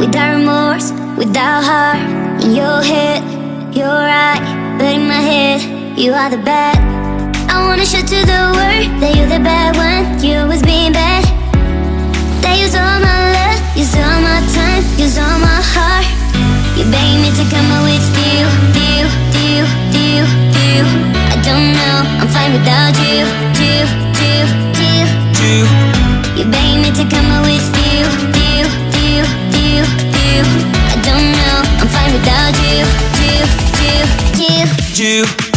without remorse, without heart in your head. You're right, but in my head, you are the bad. I wanna show to the world that you're the bad one. You was being bad. That use all my love, use all my time, use all my heart. You beg me to come out with you, you, you, you, you. I don't know, I'm fine without you, you, you, you. You, You beg me to come out with you, you, you, you.